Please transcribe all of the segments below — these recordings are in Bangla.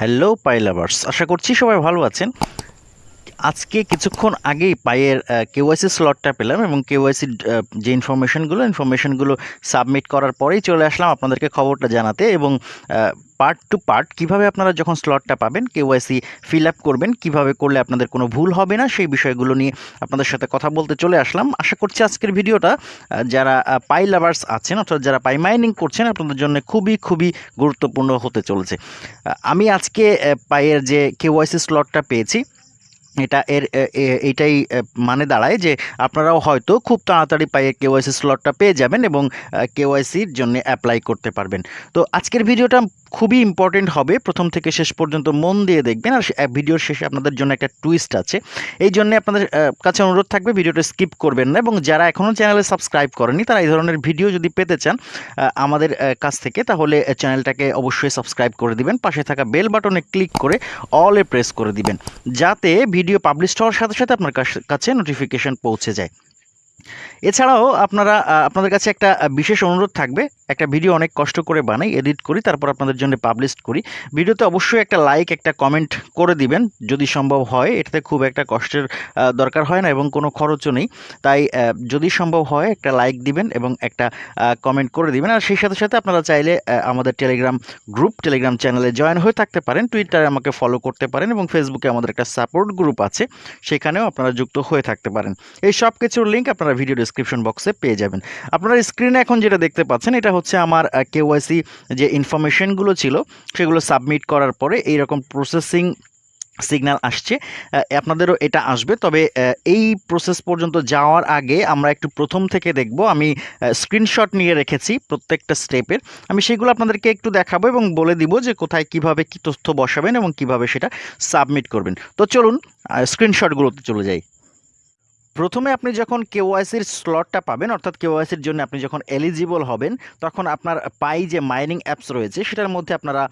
হ্যালো পাইলাভার্স আশা করছি সবাই ভালো আছেন। আজকে কিছুক্ষণ আগেই পায়ের কেওয়াইসি স্লটটা পেলাম এবং কেওয়াইসি যে ইনফরমেশনগুলো ইনফরমেশনগুলো সাবমিট করার পরেই চলে আসলাম আপনাদেরকে খবরটা জানাতে এবং পার্ট টু পার্ট কীভাবে আপনারা যখন স্লটটা পাবেন কেওয়াইসি ফিল আপ করবেন, কীভাবে করলে আপনাদের কোনো ভুল হবে না, সেই বিষয়গুলো নিয়ে আপনাদের সাথে কথা বলতে চলে আসলাম। আশা করছি আজকের ভিডিওটা যারা পাই লাভার্স আছেন অর্থাৎ যারা পাই মাইনিং করছেন, আপনাদের জন্য খুবই খুবই গুরুত্বপূর্ণ হতে চলেছে। আমি আজকে পায়ের যে কেওয়াইসি স্লটটা পেয়েছি এটা এর এইটাই মানে দাঁড়ায় যে আপনারাও হয়তো খুব তাড়াতাড়ি পায়ে কেওয়াইসি স্লটটা পেয়ে যাবেন এবং কেওয়াইসির জন্য অ্যাপ্লাই করতে পারবেন। তো আজকের ভিডিওটা খুবই ইম্পর্টেন্ট হবে। প্রথম থেকে শেষ পর্যন্ত মন দিয়ে দেখবেন। আর ভিডিওর শেষে আপনাদের জন্য একটা টুইস্ট আছে। এই জন্য আপনাদের কাছে অনুরোধ থাকবে ভিডিওটা স্কিপ করবেন না এবং যারা এখনও চ্যানেলে সাবস্ক্রাইব করেনি তারা এই ধরনের ভিডিও যদি পেতে চান আমাদের কাছ থেকে, তাহলে চ্যানেলটাকে অবশ্যই সাবস্ক্রাইব করে দিবেন। পাশে থাকা বেল বাটনে ক্লিক করে অলে প্রেস করে দিবেন। যাতে ভিডিও পাবলিশ হওয়ার সাথে সাথে আপনার কাছ- নোটিফিকেশন পৌঁছে যায়। এছাড়াও আপনারা আপনাদের কাছে একটা বিশেষ অনুরোধ থাকবে। একটা ভিডিও অনেক কষ্ট করে বানাই, এডিট করি, তারপর আপনাদের জন্য পাবলিশ করি। ভিডিওতে অবশ্যই একটা লাইক, একটা কমেন্ট করে দিবেন, যদি সম্ভব হয়। এটাতে খুব একটা কষ্টের দরকার হয় না এবং কোনো খরচও নেই। তাই যদি সম্ভব হয়, একটা লাইক দিবেন এবং একটা কমেন্ট করে দিবেন। আর সেই সাথে সাথে আপনারা চাইলে আমাদের টেলিগ্রাম গ্রুপ, টেলিগ্রাম চ্যানেলে জয়েন হয়ে থাকতে পারেন। টুইটারে আমাকে ফলো করতে পারেন এবং ফেসবুকে আমাদের একটা সাপোর্ট গ্রুপ আছে। সেখানেও আপনারা যুক্ত হয়ে থাকতে পারেন। এই সব কিছুর লিঙ্ক আপনারা ভিডিও ডিসক্রিপশন বক্সে পেয়ে যাবেন। আপনারা স্ক্রিনে এখন যেটা দেখতে পাচ্ছেন, এটা হচ্ছে আমার কেওয়াইসি যে ইনফরমেশনগুলো ছিল, সেগুলো সাবমিট করার পরে এইরকম প্রসেসিং সিগন্যাল আসছে। আপনাদেরও এটা আসবে, তবে এই প্রসেস পর্যন্ত যাওয়ার আগে আমরা একটু প্রথম থেকে দেখব। আমি স্ক্রিনশট নিয়ে রেখেছি প্রত্যেকটা স্টেপের আমি সেগুলো আপনাদেরকে একটু দেখাবো এবং বলে দিব যে কোথায় কীভাবে কি তথ্য বসাবেন এবং কীভাবে সেটা সাবমিট করবেন। তো চলুন স্ক্রিনশটগুলোতে চলে যাই। প্রথমে আপনি যখন কেওয়াইসির স্লটটা পাবেন, অর্থাৎ কেওয়াইসির জন্য আপনি যখন এলিজিবল হবেন, তখন আপনার পাই যে মাইনিং অ্যাপস রয়েছে, সেটার মধ্যে আপনারা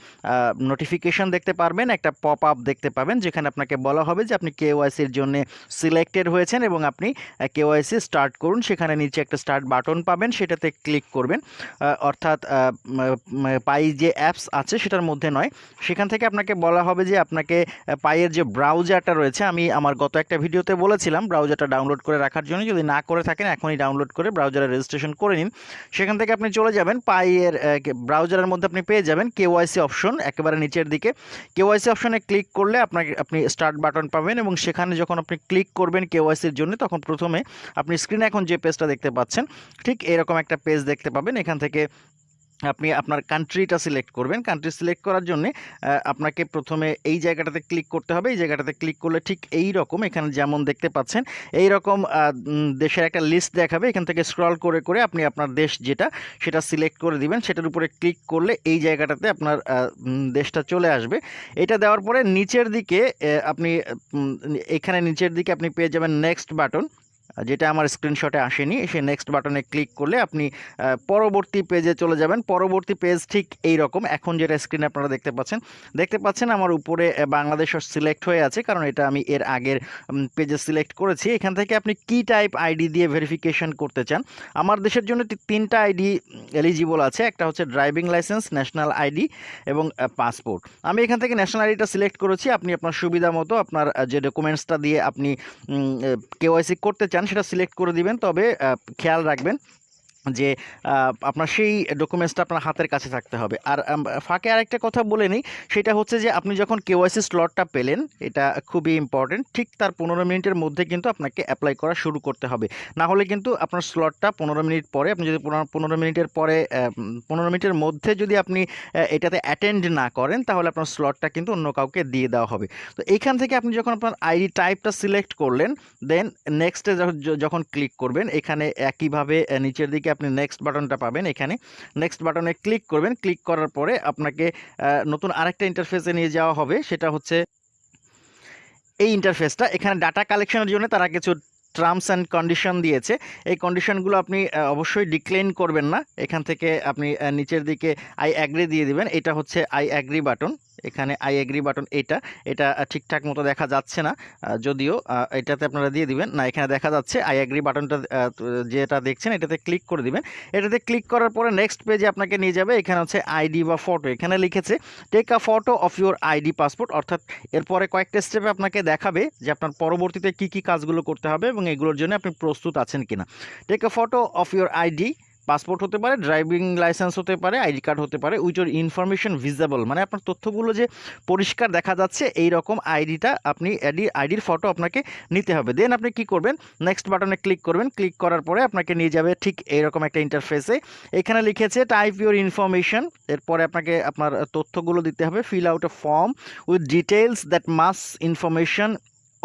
নোটিফিকেশন দেখতে পারবেন, একটা পপ আপ দেখতে পাবেন, যেখানে আপনাকে বলা হবে যে আপনি কেওয়াইসির জন্য সিলেক্টেড হয়েছেন এবং আপনি কেওয়াইসি স্টার্ট করুন। সেখানে নিচে একটা স্টার্ট বাটন পাবেন, সেটাতে ক্লিক করবেন। অর্থাৎ পাই যে অ্যাপস আছে, সেটার মধ্যে নয়। সেখান থেকে আপনাকে বলা হবে যে আপনাকে পাইয়ের যে ব্রাউজারটা রয়েছে, আমি আমার গত একটা ভিডিওতে বলেছিলাম ব্রাউজারটা ডাউনলোড করে রাখার জন্য যদি না করে থাকেন, এখনই ডাউনলোড করে ব্রাউজারে রেজিস্ট্রেশন করে নিন। সেখান থেকে আপনি চলে যাবেন পাইয়ের ব্রাউজারের মধ্যে আপনি পেয়ে যাবেন কেওয়াইসি অপশন একেবারে নিচের দিকে। কেওয়াইসি অপশনে ক্লিক করলে আপনাকে, আপনি স্টার্ট বাটন পাবেন এবং সেখানে যখন আপনি ক্লিক করবেন কেওয়াইসির জন্য, তখন প্রথমে আপনি স্ক্রিনে এখন যে পেজটা দেখতে পাচ্ছেন, ঠিক এরকম একটা পেজ দেখতে পাবেন। এখান থেকে আপনি আপনার কান্ট্রিটা সিলেক্ট করবেন। কান্ট্রি সিলেক্ট করার জন্য আপনাকে প্রথমে এই জায়গাটাতে ক্লিক করতে হবে। এই জায়গাটাতে ক্লিক করলে ঠিক এই রকম এখানে যেমন দেখতে পাচ্ছেন এই রকম দেশের একটা লিস্ট দেখাবে। এখান থেকে স্ক্রল করে করে আপনি আপনার দেশ যেটা, সেটা সিলেক্ট করে দিবেন। সেটার উপরে ক্লিক করলে এই জায়গাটাতে আপনার দেশটা চলে আসবে। এটা দেওয়ার পরে নিচের দিকে আপনি এখানে নিচের দিকে আপনি পেয়ে যাবেন নেক্সট বাটন যেটা আমার স্ক্রিনশটে আসেনি সে নেক্সট বাটনে ক্লিক করলে আপনি পরবর্তী পেজে চলে যাবেন। পরবর্তী পেজ ঠিক এই রকম এখন যেটা স্ক্রিনে আপনারা দেখতে পাচ্ছেন দেখতে পাচ্ছেন আমার উপরে বাংলাদেশ সিলেক্ট হয়ে আছে, কারণ এটা আমি এর আগের পেজে সিলেক্ট করেছি। এখান থেকে আপনি কি টাইপ আইডি দিয়ে ভেরিফিকেশন করতে চান? আমার দেশের জন্য তিনটা আইডি এলিজিবল আছে। একটা হচ্ছে ড্রাইভিং লাইসেন্স ন্যাশনাল আইডি এবং পাসপোর্ট আমি এখান থেকে ন্যাশনাল আইডিটা সিলেক্ট করেছি। আপনি আপনার সুবিধা মতো আপনার যে ডকুমেন্টসটা দিয়ে আপনি কেওয়াইসি করতে চান সেটা সিলেক্ট করে দিবেন তবে খেয়াল রাখবেন। যে আপনার সেই ডকুমেন্টসটা আপনার হাতের কাছে থাকতে হবে। আর ফাঁকে আরেকটা কথা বলে নিই, সেটা হচ্ছে যে, আপনি যখন কেওয়াইসি স্লটটা পেলেন, এটা খুবই ইম্পর্টেন্ট ঠিক তার পনেরো মিনিটের মধ্যে কিন্তু আপনাকে অ্যাপ্লাই করা শুরু করতে হবে। না হলে কিন্তু আপনার স্লটটা পনেরো মিনিট পরে, আপনি যদি পনেরো মিনিটের পরে পনেরো মিনিটের মধ্যে যদি আপনি এটাতে অ্যাটেন্ড না করেন, তাহলে আপনার স্লটটা কিন্তু অন্য কাউকে দিয়ে দেওয়া হবে। তো এইখান থেকে আপনি যখন আপনার আইডি টাইপটা সিলেক্ট করলেন দেন নেক্সটে যখন ক্লিক করবেন, এখানে একইভাবে নিচের দিকে আপনি নেক্সট বাটনটা পাবেন এখানে। নেক্সট বাটনে ক্লিক করবেন। ক্লিক করার পরে আপনাকে নতুন আরেকটা ইন্টারফেসে নিয়ে যাওয়া হবে। সেটা হচ্ছে এই ইন্টারফেসটা এখানে ডাটা কালেকশনের জন্য তারা কিছু টার্মস অ্যান্ড কন্ডিশন দিয়েছে। এই কন্ডিশনগুলো আপনি অবশ্যই ডিক্লেন করবেন না। এখান থেকে আপনি নিচের দিকে আই অ্যাগ্রি দিয়ে দিবেন। এটা হচ্ছে আই অ্যাগ্রি বাটন এখানে আই অ্যাগ্রি বাটন এটা। এটা ঠিকঠাক মতো দেখা যাচ্ছে না। যদিও এটাতে আপনারা দিয়ে দিবেন। না, এখানে দেখা যাচ্ছে আই অ্যাগ্রি বাটনটা যেটা দেখছেন, এটাতে ক্লিক করে দিবেন। এটাতে ক্লিক করার পরে নেক্সট পেজে আপনাকে নিয়ে যাবে। এখানে হচ্ছে আইডি বা ফটো এখানে লিখেছে take a photo of your ID passport অর্থাৎ, এরপরে কয়েকটা স্টেপে আপনাকে দেখাবে যে আপনার পরবর্তীতে কি কি কাজগুলো করতে হবে এবং এগুলোর জন্য আপনি প্রস্তুত আছেন কিনা। Take a photo of your ID passport হতে পারে ড্রাইভিং লাইসেন্স হতে পারে আইডি কার্ড হতে পারে উইচ ওর ইনফরমেশন ভিজিবল মানে আপনার তথ্যগুলো যে পরিষ্কার দেখা যাচ্ছে এই রকম আইডিটা আপনি আইডি আইডির ফটো আপনাকে নিতে হবে। দেন আপনি কি করবেন? নেক্সট বাটনে ক্লিক করবেন। ক্লিক করার পরে আপনাকে নিয়ে যাবে ঠিক এইরকম একটা ইন্টারফেসে এখানে লিখেছে টাইপ ইউর ইনফরমেশন এরপরে আপনাকে আপনার তথ্যগুলো দিতে হবে fill out a form with details that match information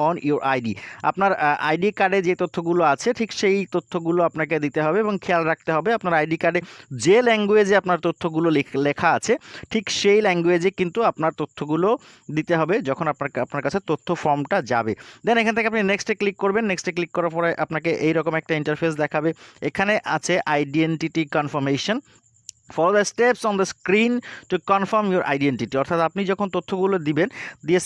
on your ID আপনার আইডি কার্ডে যে তথ্যগুলো আছে, ঠিক সেই তথ্যগুলো আপনাকে দিতে হবে এবং খেয়াল রাখতে হবে আপনার আইডি কার্ডে যে ল্যাঙ্গুয়েজে আপনার তথ্যগুলো লেখা আছে, ঠিক সেই ল্যাঙ্গুয়েজে কিন্তু আপনার তথ্যগুলো দিতে হবে যখন আপনার আপনার কাছে তথ্য ফর্মটা যাবে। দেন এখান থেকে আপনি নেক্সটে ক্লিক করবেন নেক্সটে ক্লিক করার পরে আপনাকে এইরকম একটা ইন্টারফেস দেখাবে। এখানে আছে identity confirmation follow the steps on the screen to confirm your identity অর্থাৎ আপনি যখন তথ্যগুলো দিবেন, দিয়ে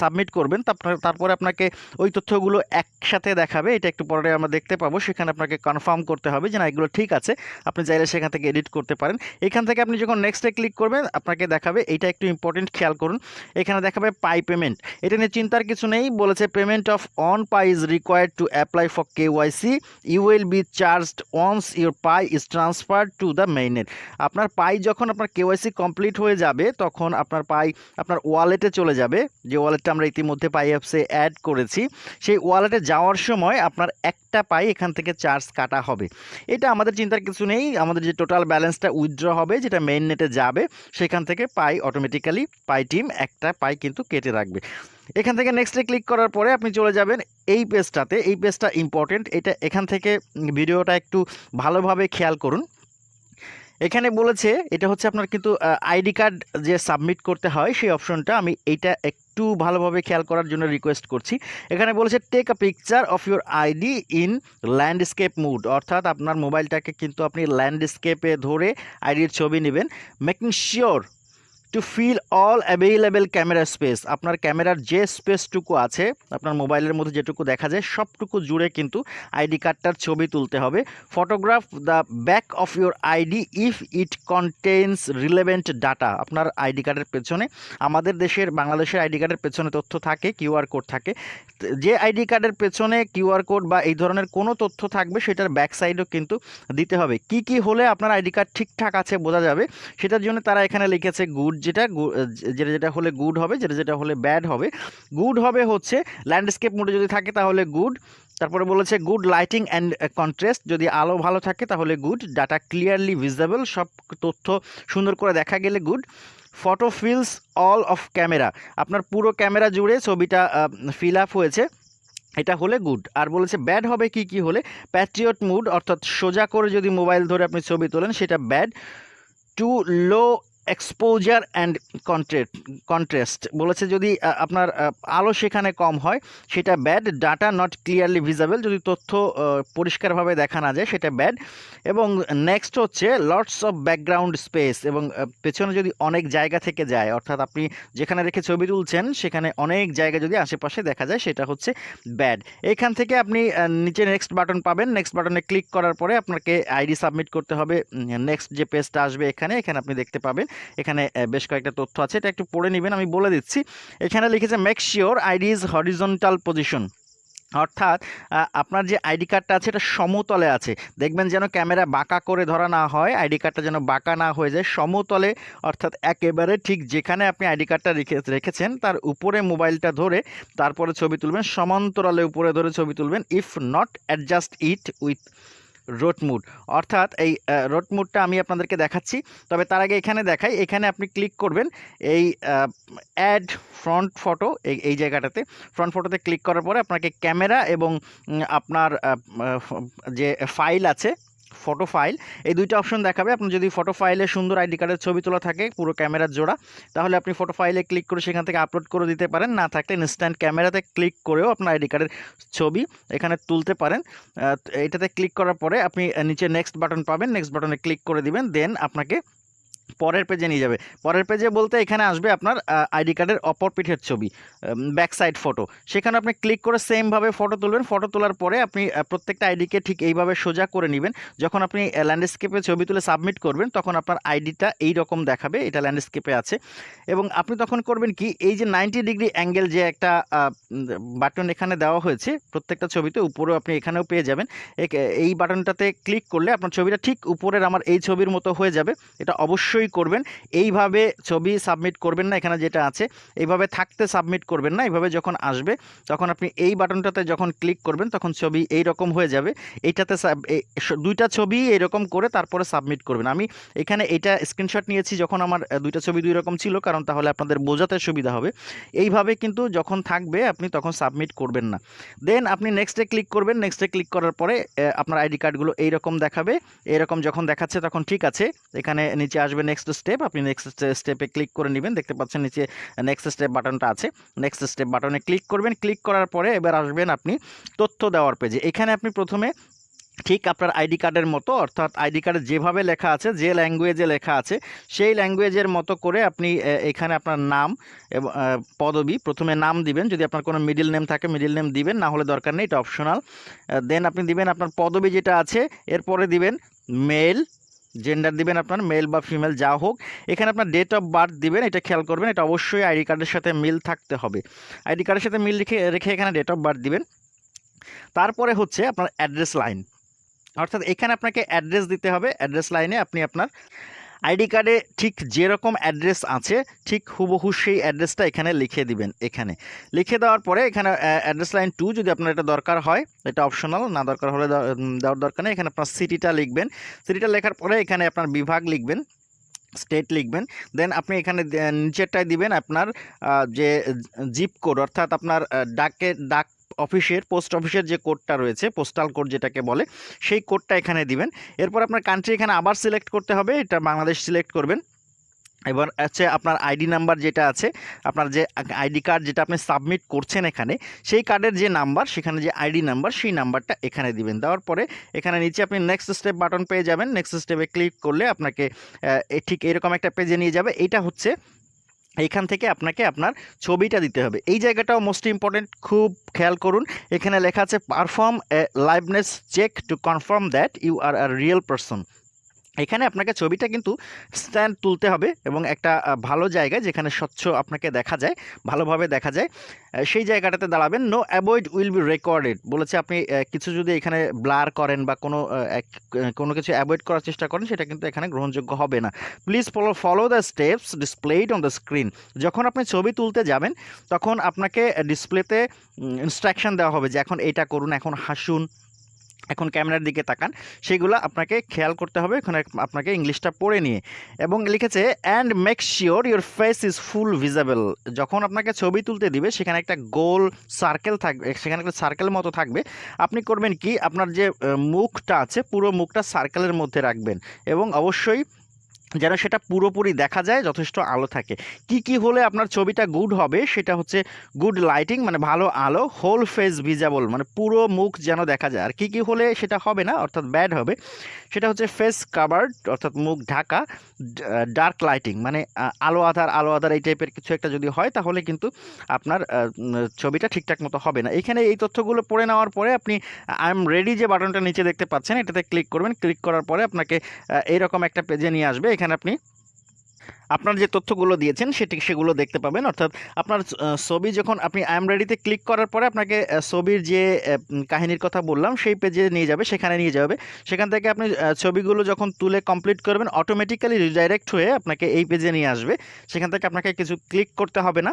সাবমিট করবেন তারপরে আপনাকে ওই তথ্যগুলো একসাথে দেখাবে। এটা একটু পরে আমরা দেখতে পাবো। সেখানে আপনাকে কনফার্ম করতে হবে যে, না, এগুলো ঠিক আছে। আপনি চাইলে সেখান থেকে এডিট করতে পারেন। এখান থেকে আপনি যখন নেক্সটে ক্লিক করবেন, আপনাকে দেখাবে এটা একটু ইম্পর্টেন্ট খেয়াল করুন। এখানে দেখাবে পাই পেমেন্ট এটা নিয়ে চিন্তার কিছু নেই। বলেছে payment of one Pi is required to apply for KYC you will be charged once your Pi is transfer to the মেইনের আপনার পাই যখন আপনার কেওয়াইসি কমপ্লিট হয়ে যাবে, তখন আপনার পাই আপনার ওয়ালেটে চলে যাবে। যে ওয়ালেটটা আমরা ইতিমধ্যে পাই অ্যাপসে অ্যাড করেছি, সেই ওয়ালেটে যাওয়ার সময় আপনার একটা পাই এখান থেকে চার্জ কাটা হবে। এটা আমাদের চিন্তার কিছু নেই, আমাদের যে টোটাল ব্যালেন্সটা উইথড্র হবে, যেটা মেইন নেটে যাবে, সেখান থেকে পাই অটোমেটিক্যালি পাই টিম একটা পাই কিন্তু কেটে রাখবে। এখান থেকে নেক্সটে ক্লিক করার পরে আপনি চলে যাবেন এই পেজটাতে এই পেজটা ইম্পর্টেন্ট এটা এখান থেকে ভিডিওটা একটু ভালোভাবে খেয়াল করুন। এখানে বলেছে, এটা হচ্ছে আপনার কিন্তু আইডি কার্ড যে সাবমিট করতে হয়, সেই অপশনটা আমি এইটা একটু ভালোভাবে খেয়াল করার জন্য রিকোয়েস্ট করছি। এখানে বলেছে take a picture of your ID in landscape mode অর্থাৎ আপনার মোবাইলটাকে কিন্তু আপনি ল্যান্ডস্কেপে ধরে আইডির ছবি নেবেন making sure to fill all available camera space আপনার ক্যামেরার যে স্পেসটুকু আছে, আপনার মোবাইলের মধ্যে যেটুকু দেখা যায়, সবটুকু জুড়ে কিন্তু আইডি কার্ডটার ছবি তুলতে হবে। Photograph the back of your ID if it contains relevant data আপনার আইডি কার্ডের পেছনে, আমাদের দেশের, বাংলাদেশের আইডি কার্ডের পেছনে তথ্য থাকে কিউআর কোড থাকে। যে আইডি কার্ডের পেছনে কিউআর কোড বা এই ধরনের কোনো তথ্য থাকবে, সেটার ব্যাক সাইডও কিন্তু দিতে হবে। কি কি হলে আপনার আইডি কার্ড ঠিকঠাক আছে বোঝা যাবে, সেটার জন্য তারা এখানে লিখেছে গুড যেটা যেটা যেটা হলে গুড হবে, যেটা যেটা হলে ব্যাড হবে। গুড হবে হচ্ছে ল্যান্ডস্কেপ মোডে যদি থাকে তাহলে গুড তারপরে বলেছে গুড লাইটিং অ্যান্ড কন্ট্রাস্ট যদি আলো ভালো থাকে তাহলে গুড ডাটা ক্লিয়ারলি ভিজিবল সব তথ্য সুন্দর করে দেখা গেলে good photo fills all of camera আপনার পুরো ক্যামেরা জুড়ে ছবিটা ফিল আপ হয়েছে। এটা হলে গুড আর বলেছে ব্যাড হবে কি কি হলে? প্যাট্রিয়ট মুড অর্থাৎ সোজা করে যদি মোবাইল ধরে আপনি ছবি তোলেন, সেটা bad too low exposure and contrast contrast বলেছে যদি আপনার আলো সেখানে কম হয়, সেটা bad data not clearly visible যদি তথ্য পরিষ্কারভাবে দেখা না যায়, সেটা ব্যাড এবং নেক্সট হচ্ছে লটস অফ ব্যাকগ্রাউন্ড স্পেস এবং পেছনে যদি অনেক জায়গা থেকে যায়, অর্থাৎ আপনি যেখানে রেখে ছবি তুলছেন, সেখানে অনেক জায়গা যদি আশেপাশে দেখা যায়, সেটা হচ্ছে ব্যাড এখান থেকে আপনি নিচে নেক্সট বাটন পাবেন। নেক্সট বাটনে ক্লিক করার পরে আপনাকে আইডি সাবমিট করতে হবে। নেক্সট যে পেজটা আসবে এখানে এখানে আপনি দেখতে পাবেন। এখানে বেশ কয়েকটা তথ্য আছে, এটা একটু পড়ে নেবেন, আমি বলে দিচ্ছি। এখানে লিখেছে make sure ID is horizontal position অর্থাৎ আপনার যে আইডি কার্ডটা আছে, এটা সমতলে আছে। দেখবেন যেন ক্যামেরা বাঁকা করে ধরা না হয়, আইডি কার্ডটা যেন বাঁকা না হয়ে যায়, সমতলে, অর্থাৎ একেবারে ঠিক যেখানে আপনি আইডি কার্ডটা রেখে, রেখেছেন, তার উপরে মোবাইলটা ধরে, তারপরে ছবি তুলবেন, সমান্তরালে উপরে ধরে ছবি তুলবেন if not adjust it with road mode অর্থাৎ এই রোটমুডটা আমি আপনাদেরকে দেখাচ্ছি। তবে তার আগে এখানে দেখাই, এখানে আপনি ক্লিক করবেন, এই অ্যাড ফ্রন্ট ফটো এই এই জায়গাটাতে। ফ্রন্ট ফটোতে ক্লিক করার পরে আপনাকে ক্যামেরা এবং আপনার যে ফাইল আছে ফটো ফাইল এই দুইটা অপশন দেখাবে। আপনি যদি ফটো ফাইলে সুন্দর আইডি কার্ডের ছবি তোলা থাকে, পুরো ক্যামেরার জোড়া, তাহলে আপনি ফটো ফাইলে ক্লিক করে সেখান থেকে আপলোড করে দিতে পারেন। না থাকলে ইনস্ট্যান্ট ক্যামেরাতে ক্লিক করেও আপনার আইডি কার্ডের ছবি এখানে তুলতে পারেন। এটাতে ক্লিক করার পরে আপনি নিচে নেক্সট বাটন পাবেন। নেক্সট বাটনে ক্লিক করে দিবেন। দেন আপনাকে পরের পেজে নিয়ে যাবে। পরের পেজে বলতে এখানে আসবে আপনার আইডি কার্ডের অপর পিঠের ছবি ব্যাক সাইড ফটো সেখানে আপনি ক্লিক করে সেমভাবে ফটো তুলবেন। ফটো তোলার পরে আপনি প্রত্যেকটা আইডিকে ঠিক এইভাবে সোজা করে নেবেন। যখন আপনি ল্যান্ডস্কেপে ছবি তুলে সাবমিট করবেন, তখন আপনার আইডিটা এই রকম দেখাবে, এটা ল্যান্ডস্কেপে আছে। এবং আপনি তখন করবেন কি, এই যে নাইনটি ডিগ্রি অ্যাঙ্গেল যে একটা বাটন এখানে দেওয়া হয়েছে, প্রত্যেকটা ছবিতে উপরেও আপনি এখানেও পেয়ে যাবেন। এই বাটনটাতে ক্লিক করলে আপনার ছবিটা ঠিক উপরের আমার এই ছবির মতো হয়ে যাবে। এটা অবশ্যই করবেন। এইভাবে ছবি সাবমিট করবেন না, এখানে যেটা আছে, এইভাবে থাকতে সাবমিট করবেন না, এইভাবে যখন আসবে, তখন আপনি এই বাটনটাতে যখন ক্লিক করবেন, তখন ছবি এই রকম হয়ে যাবে। এইটাতে দুইটা ছবি এরকম করে তারপরে সাবমিট করবেন। আমি এখানে এটা স্ক্রিনশট নিয়েছি যখন আমার দুইটা ছবি দুই রকম ছিল, কারণ তাহলে আপনাদের বোঝাতে সুবিধা হবে। এইভাবে কিন্তু যখন থাকবে, আপনি তখন সাবমিট করবেন না। দেন আপনি নেক্সটে ক্লিক করবেন। নেক্সটে ক্লিক করার পরে আপনার আইডি কার্ডগুলো এইরকম দেখাবে। এরকম যখন দেখাচ্ছে, তখন ঠিক আছে, এখানে নিচে আসবে নেক্সট স্টেপ আপনি নেক্সট স্টেপে ক্লিক করে নেবেন। দেখতে পাচ্ছেন নিচে নেক্সট স্টেপ বাটনটা আছে। নেক্সট স্টেপ বাটনে ক্লিক করবেন। ক্লিক করার পরে এবার আসবেন আপনি তথ্য দেওয়ার পেজে এখানে আপনি প্রথমে ঠিক আপনার আইডি কার্ডের মতো, অর্থাৎ আইডি কার্ডে যেভাবে লেখা আছে, যে ল্যাঙ্গুয়েজে লেখা আছে, সেই ল্যাঙ্গুয়েজের মতো করে আপনি এখানে আপনার নাম পদবি প্রথমে নাম দিবেন। যদি আপনার কোনো মিডিল নেম থাকে মিডিল নেম দিবেন, না হলে দরকার নেই, এটা অপশনাল দেন আপনি দিবেন আপনার পদবি যেটা আছে, এরপরে দিবেন মেল জেন্ডার দিবেন আপনার মেল বা ফিমেল যা হোক। এখানে আপনার ডেট অফ বার্থ দিবেন, এটা খেয়াল করবেন, এটা অবশ্যই আইডি কার্ডের সাথে মিল থাকতে হবে। আইডি কার্ডের সাথে মিল রেখে রেখে এখানে ডেট অফ বার্থ দিবেন। তারপরে হচ্ছে আপনার অ্যাড্রেস লাইন অর্থাৎ এখানে আপনাকে অ্যাড্রেস দিতে হবে অ্যাড্রেস লাইনে আপনি আপনার আইডি কার্ডে ঠিক যেরকম অ্যাড্রেস আছে, ঠিক হুবহু সেই অ্যাড্রেসটা এখানে লিখে দিবেন, এখানে। লিখে দেওয়ার পরে এখানে অ্যাড্রেস লাইন টু যদি আপনার এটা দরকার হয়, এটা অপশনাল, না দরকার হলে দেওয়ার দরকার নেই, এখানে আপনার সিটিটা লিখবেন। সিটিটা লেখার পরে এখানে আপনার বিভাগ লিখবেন, স্টেট লিখবেন, দেন আপনি এখানে নিচেরটায় দিবেন আপনার যে জিপ কোড, অর্থাৎ আপনার ডাকে, ডাক অফিসের, পোস্ট অফিসের যে কোডটা রয়েছে, পোস্টাল কোড যেটাকে বলে, সেই কোডটা এখানে দিবেন। এরপর আপনার কান্ট্রি এখানে আবার সিলেক্ট করতে হবে, এটা বাংলাদেশ সিলেক্ট করবেন। এবার হচ্ছে আপনার আইডি নাম্বার যেটা আছে, আপনার যে আইডি কার্ড যেটা আপনি সাবমিট করছেন এখানে, সেই কার্ডের যে নাম্বার সেখানে যে আইডি নাম্বার সেই নাম্বারটা এখানে দিবেন। দেওয়ার পরে এখানে নিচে আপনি নেক্সট স্টেপ বাটন পেয়ে যাবেন। নেক্সট স্টেপে ক্লিক করলে আপনাকে ঠিক এরকম একটা পেজে নিয়ে যাবে। এইটা হচ্ছে এইখান থেকে আপনাকে আপনার ছবিটা দিতে হবে। এই জায়গাটাও মোস্ট ইম্পর্টেন্ট খুব খেয়াল করুন। এখানে লেখা আছে perform a liveness check to confirm that you are a real person এখানে আপনাকে ছবিটা কিন্তু স্ট্যান্ড তুলতে হবে এবং একটা ভালো জায়গায় যেখানে স্বচ্ছ আপনাকে দেখা যায়, ভালোভাবে দেখা যায়। সেই জায়গাটাতে দাঁড়াবেন। No avoid will be recorded বলেছে আপনি কিছু যদি এখানে ব্লার করেন বা কোনো এক- কোনো কিছু অ্যাভয়েড করার চেষ্টা করেন, সেটা কিন্তু এখানে গ্রহণযোগ্য হবে না। Please follow follow the steps displayed on the screen যখন আপনি ছবি তুলতে যাবেন, তখন আপনাকে ডিসপ্লেতে ইনস্ট্রাকশন দেওয়া হবে যে এখন এটা করুন, এখন হাসুন। এখন ক্যামেরার দিকে তাকান, সেগুলো আপনাকে খেয়াল করতে হবে এখানে আপনাকে ইংলিশটা পড়ে নিয়ে। এবং লিখেছে and make sure your face is full visible যখন আপনাকে ছবি তুলতে দিবে, সেখানে একটা গোল সার্কেল থাকবে, সেখানে একটা সার্কেল মতো থাকবে। আপনি করবেন কি, আপনার যে মুখটা আছে, পুরো মুখটা সার্কেলের মধ্যে রাখবেন। এবং অবশ্যই যেন সেটা পুরোপুরি দেখা যায়, যথেষ্ট আলো থাকে। কি কি হলে আপনার ছবিটা গুড হবে, সেটা হচ্ছে গুড লাইটিং মানে ভালো আলো হোল ফেস ভিজাবল মানে পুরো মুখ যেন দেখা যায়। আর কি কি হলে সেটা হবে না, অর্থাৎ ব্যাড হবে, সেটা হচ্ছে ফেস কাভার্ড অর্থাৎ মুখ ঢাকা ডার্ক লাইটিং মানে আলো আধার আলো আধার এই টাইপের কিছু একটা যদি হয়, তাহলে কিন্তু আপনার ছবিটা ঠিকঠাক মতো হবে না। এখানে এই তথ্যগুলো পড়ে নেওয়ার পরে আপনি আই এম রেডি যে বাটনটা নিচে দেখতে পাচ্ছেন, এটাতে ক্লিক করবেন। ক্লিক করার পরে আপনাকে এইরকম একটা পেজে নিয়ে আসবে। এখানে আপনি আপনার যে তথ্যগুলো দিয়েছেন, সেটি সেগুলো দেখতে পাবেন। অর্থাৎ আপনার ছবি যখন আপনি আই এম রেডিতে ক্লিক করার পরে আপনাকে ছবির যে কাহিনীর কথা বললাম, সেই পেজে নিয়ে যাবে, সেখানে নিয়ে যাবে। সেখান থেকে আপনি ছবিগুলো যখন তুলে কমপ্লিট করবেন অটোমেটিক্যালি রিডাইরেক্ট হয়ে আপনাকে এই পেজে নিয়ে আসবে। সেখান থেকে আপনাকে কিছু ক্লিক করতে হবে না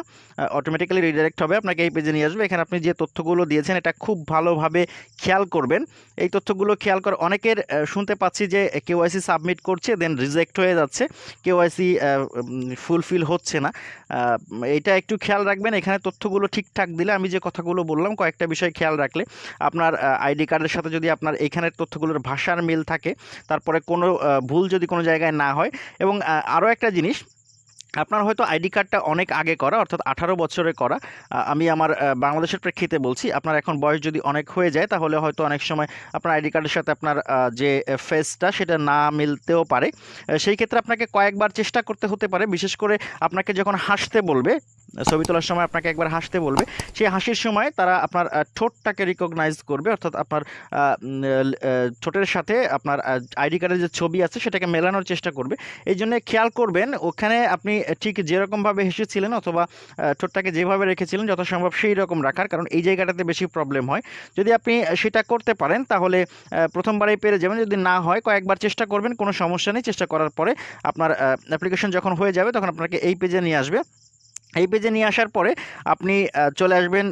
অটোমেটিক্যালি রিডাইরেক্ট হবে, আপনাকে এই পেজে নিয়ে আসবে। এখানে আপনি যে তথ্যগুলো দিয়েছেন, এটা খুব ভালোভাবে খেয়াল করবেন। এই তথ্যগুলো খেয়াল কর, অনেকের শুনতে পাচ্ছি যে কেওয়াইসি সাবমিট করছে দেন রিজেক্ট হয়ে যাচ্ছে। কেওয়াইসি ফুলফিল হচ্ছে না। এটা একটু খেয়াল রাখবেন, এখানে তথ্যগুলো ঠিকঠাক দিলে আমি যে কথাগুলো বললাম, কয়েকটা বিষয় খেয়াল রাখলে আপনার আইডি কার্ডের সাথে যদি আপনার এখানের তথ্যগুলোর ভাষার মিল থাকে, তারপরে কোনো ভুল যদি কোনো জায়গায় না হয় এবং আরও একটা জিনিস আপনার হয়তো আইডি কার্ডটা অনেক আগে করা, অর্থাৎ আঠারো বছরে করা। আমি আমার বাংলাদেশের প্রেক্ষিতে বলছি, আপনার এখন বয়স যদি অনেক হয়ে যায়, তাহলে হয়তো অনেক সময় আপনার আইডি কার্ডের সাথে আপনার যে ফেসটা সেটা না মিলতেও পারে। সেই ক্ষেত্রে আপনাকে কয়েকবার চেষ্টা করতে হতে পারে, বিশেষ করে আপনাকে যখন হাসতে বলবে ছবি তোলার সময় আপনাকে একবার হাসতে বলবে। সেই হাসির সময় তারা আপনার ঠোঁটটাকে রিকগনাইজ করবে, অর্থাৎ আপনার ঠোঁটের সাথে আপনার আইডি কার্ডের যে ছবি আছে সেটাকে মেলানোর চেষ্টা করবে। এই জন্য খেয়াল করবেন, ওখানে আপনি ঠিক যেরকমভাবে হেসেছিলেন অথবা ঠোঁটটাকে যেভাবে রেখেছিলেন যত সম্ভব সেই রকম রাখার, কারণ এই জায়গাটাতে বেশি প্রবলেম হয়। যদি আপনি সেটা করতে পারেন, তাহলে প্রথমবারেই পেরে যাবেন। যদি না হয়, কয়েকবার চেষ্টা করবেন, কোনো সমস্যা নেই। চেষ্টা করার পরে আপনার অ্যাপ্লিকেশন যখন হয়ে যাবে, তখন আপনাকে এই পেজে নিয়ে আসবে। এই পেজে নিয়ে আসার পরে আপনি চলে আসবেন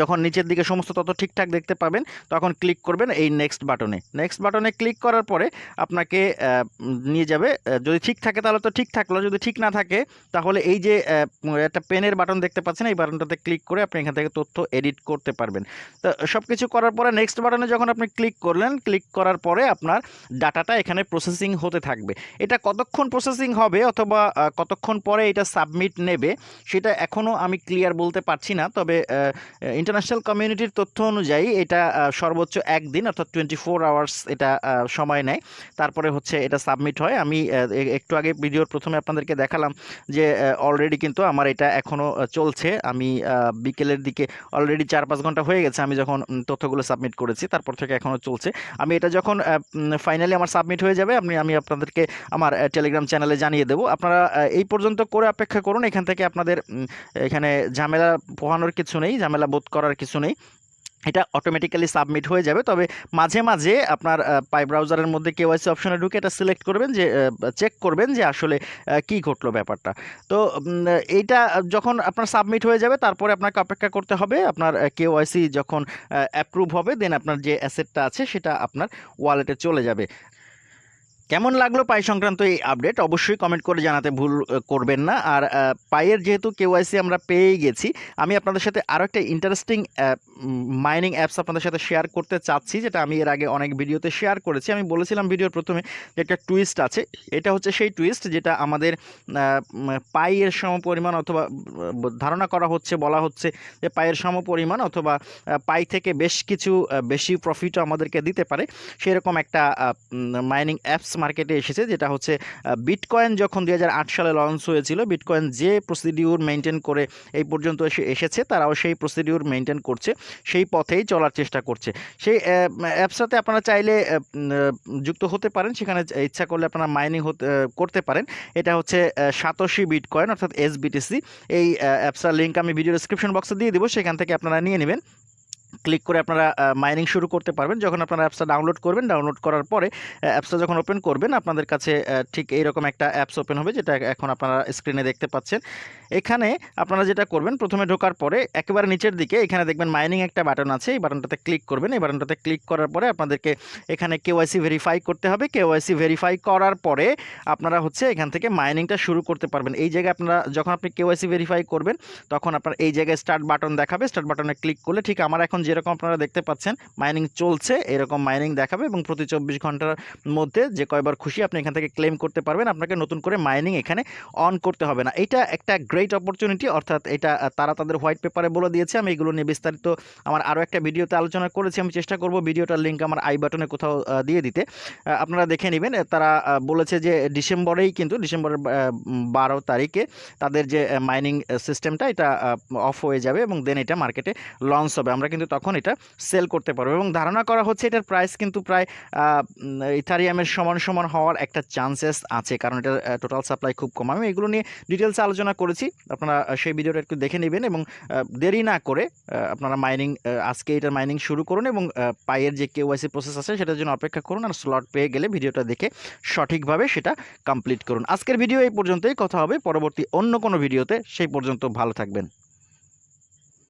যখন নিচের দিকে সমস্ত তথ্য ঠিকঠাক দেখতে পাবেন, তখন ক্লিক করবেন এই নেক্সট বাটনে নেক্সট বাটনে ক্লিক করার পরে আপনাকে নিয়ে যাবে যদি ঠিক থাকে তাহলে তো ঠিক থাকল, যদি ঠিক না থাকে তাহলে এই যে একটা পেনের বাটন দেখতে পাচ্ছেন, এই বাটনটাতে ক্লিক করে আপনি এখান থেকে তথ্য এডিট করতে পারবেন। তো সব কিছু করার পরে নেক্সট বাটনে যখন আপনি ক্লিক করলেন ক্লিক করার পরে আপনার ডাটাটা এখানে প্রসেসিং হতে থাকবে। এটা কতক্ষণ প্রসেসিং হবে অথবা কতক্ষণ পরে এটা সাবমিট নেবে সেটা এখনও আমি ক্লিয়ার বলতে পারছি না, তবে ইন্টারন্যাশনাল কমিউনিটির তথ্য অনুযায়ী এটা সর্বোচ্চ একদিন অর্থাৎ টোয়েন্টি ফোর আওয়ার্স এটা সময় নেয়। তারপরে হচ্ছে এটা সাবমিট হয়। আমি একটু আগে ভিডিওর প্রথমে আপনাদেরকে দেখালাম যে অলরেডি কিন্তু আমার এটা এখনও চলছে। আমি বিকেলের দিকে অলরেডি চার পাঁচ ঘণ্টা হয়ে গেছে আমি যখন তথ্যগুলো সাবমিট করেছি, তারপর থেকে এখনও চলছে। আমি এটা যখন ফাইনালি আমার সাবমিট হয়ে যাবে, আপনি, আমি আপনাদেরকে আমার টেলিগ্রাম চ্যানেলে জানিয়ে দেবো। আপনারা এই পর্যন্ত করে অপেক্ষা করুন। এখান থেকে আপনাদের উম, এখানে ঝামেলা পোহানোর কিছু নেই ঝামেলা বোধ করার কিছু নেই। এটা অটোমেটিক্যালি সাবমিট হয়ে যাবে তবে মাঝে মাঝে আপনার পাই ব্রাউজারের মধ্যে কেওয়াইসি অপশনে ঢুকে এটা সিলেক্ট করবেন যে চেক করবেন যে আসলে কি ঘটলো ব্যাপারটা। তো এইটা যখন আপনার সাবমিট হয়ে যাবে তারপরে আপনাকে অপেক্ষা করতে হবে আপনার কেওয়াইসি যখন অ্যাপ্রুভ হবে দেন আপনার যে অ্যাসেটটা আছে সেটা আপনার ওয়ালেটে চলে যাবে। কেমন লাগল পাই সংক্রান্ত এই আপডেট অবশ্যই কমেন্ট করে জানাতে ভুল করবেন না। আর পায়ের যেহেতু কেওয়াইসি আমরা পেয়েই গেছি, আমি আপনাদের সাথে আরও একটা ইন্টারেস্টিং মাইনিং অ্যাপস আপনাদের সাথে শেয়ার করতে চাচ্ছি, যেটা আমি এর আগে অনেক ভিডিওতে শেয়ার করেছি। আমি বলেছিলাম ভিডিওর প্রথমে যে একটা টুইস্ট আছে, এটা হচ্ছে সেই টুইস্ট যেটা আমাদের পাইয়ের সমপরিমাণ অথবা ধারণা করা হচ্ছে, বলা হচ্ছে যে পাইয়ের সমপরিমাণ অথবা পাই থেকে বেশ কিছু বেশি প্রফিটও আমাদেরকে দিতে পারে। সেরকম একটা মাইনিং অ্যাপস মার্কেটে এসেছে, যেটা হচ্ছে বিটকয়েন যখন দুই হাজার আট সালে লঞ্চ হয়েছিল বিটকয়েন যে প্রসিডিউর মেনটেন করে এই পর্যন্ত এসে, এসেছে, তারাও সেই প্রসিডিউর মেনটেন করছে, সেই পথেই চলার চেষ্টা করছে। সেই অ্যাপসটাতে আপনারা চাইলে যুক্ত হতে পারেন, সেখানে ইচ্ছা করলে আপনারা মাইনিং করতে পারেন। এটা হচ্ছে সাতশি বিটকয়েন অর্থাৎ এসবিটিসি এই অ্যাপসটার লিঙ্ক আমি ভিডিও ডিসক্রিপশন বক্সে দিয়ে দেবো, সেখান থেকে আপনারা নিয়ে নেবেন। ক্লিক করে আপনারা মাইনিং শুরু করতে পারবেন। যখন আপনারা অ্যাপসটা ডাউনলোড করবেন ডাউনলোড করার পরে অ্যাপসটা যখন ওপেন করবেন, আপনাদের কাছে ঠিক এইরকম একটা অ্যাপস ওপেন হবে, যেটা এখন আপনারা স্ক্রিনে দেখতে পাচ্ছেন। এখানে আপনারা যেটা করবেন, প্রথমে ঢোকার পরে একেবারে নিচের দিকে, এখানে দেখবেন মাইনিং একটা বাটন আছে, এই বাটনটাতে ক্লিক করবেন। এই বাটনটাতে ক্লিক করার পরে আপনাদেরকে এখানে কেওয়াইসি ভেরিফাই করতে হবে। কেওয়াইসি ভেরিফাই করার পরে আপনারা হচ্ছে এখান থেকে মাইনিংটা শুরু করতে পারবেন। এই জায়গায় আপনারা যখন আপনি কেওয়াইসি ভেরিফাই করবেন, তখন আপনার এই জায়গায় স্টার্ট বাটন দেখাবে। স্টার্ট বাটনে ক্লিক করলে, ঠিক আমার এখন যেরকম আপনারা দেখতে পাচ্ছেন মাইনিং চলছে, এরকম মাইনিং দেখাবে এবং প্রতি চব্বিশ ঘণ্টার মধ্যে যে কয়বার খুশি আপনি এখান থেকে ক্লেম করতে পারবেন, আপনাকে নতুন করে মাইনিং এখানে অন করতে হবে না। এটা একটা গ্রেট অপরচুনিটি অর্থাৎ এটা তারা তাদের হোয়াইট পেপারে বলে দিয়েছে, আমি এগুলো নিয়ে বিস্তারিত আমার আরও একটা ভিডিওতে আলোচনা করেছি, আমি চেষ্টা করব ভিডিওটার লিঙ্ক আমার আই বাটনে কোথাও দিয়ে দিতে। আপনারা দেখে নেবেন তারা বলেছে যে ডিসেম্বরেই কিন্তু ডিসেম্বরের বারো তারিখে তাদের যে মাইনিং সিস্টেমটা এটা অফ হয়ে যাবে এবং দেন এটা মার্কেটে লঞ্চ হবে। আমরা কিন্তু তখন এটা সেল করতে পারব। এবং ধারণা করা হচ্ছে এটার প্রাইস কিন্তু প্রায় ইথারিয়ামের সমান সমান হওয়ার একটা চান্সেস আছে। কারণ এটার টোটাল সাপ্লাই খুব কম। আমি এগুলো নিয়ে ডিটেলসে আলোচনা করেছি। আপনারা সেই ভিডিওটা একটু দেখে নেবেন এবং দেরি না করে আপনারা মাইনিং আজকে এটার মাইনিং শুরু করুন এবং আহ, পাইয়ের যে কেওয়াইসি প্রসেস আছে সেটার জন্য অপেক্ষা করুন আর স্লট পেয়ে গেলে ভিডিওটা দেখে সঠিকভাবে সেটা কমপ্লিট করুন। আজকের ভিডিও এই পর্যন্তই। কথা হবে পরবর্তী অন্য কোনো ভিডিওতে। সেই পর্যন্ত ভালো থাকবেন।